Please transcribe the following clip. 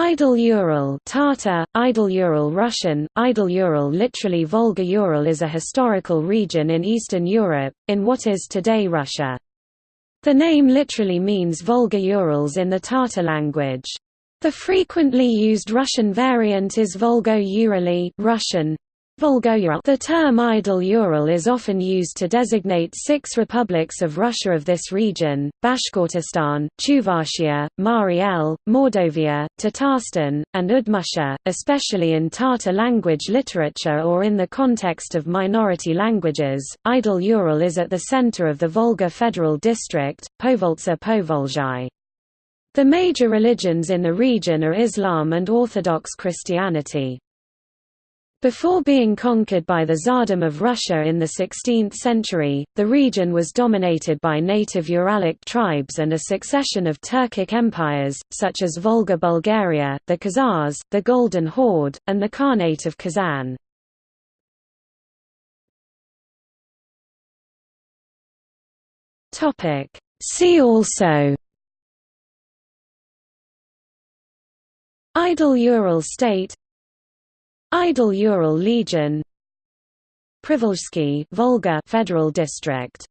Idel-Ural Tatar, Idel-Ural Russian, Idel-Ural literally Volga-Ural is a historical region in Eastern Europe, in what is today Russia. The name literally means Volga-Urals in the Tatar language. The frequently used Russian variant is Volgo-Urali Russian, the term Idel-Ural is often used to designate six republics of Russia of this region, Bashkortostan, Chuvashia, Mari El, Mordovia, Tatarstan, and Udmurtia, especially in Tatar language literature or in the context of minority languages. Idel-Ural is at the center of the Volga Federal District, Povoltsa Povolzhai. The major religions in the region are Islam and Orthodox Christianity. Before being conquered by the Tsardom of Russia in the 16th century, the region was dominated by native Uralic tribes and a succession of Turkic empires, such as Volga Bulgaria, the Khazars, the Golden Horde, and the Khanate of Kazan. See also Idel-Ural state Idel-Ural Legion Privolzhsky Volga Federal District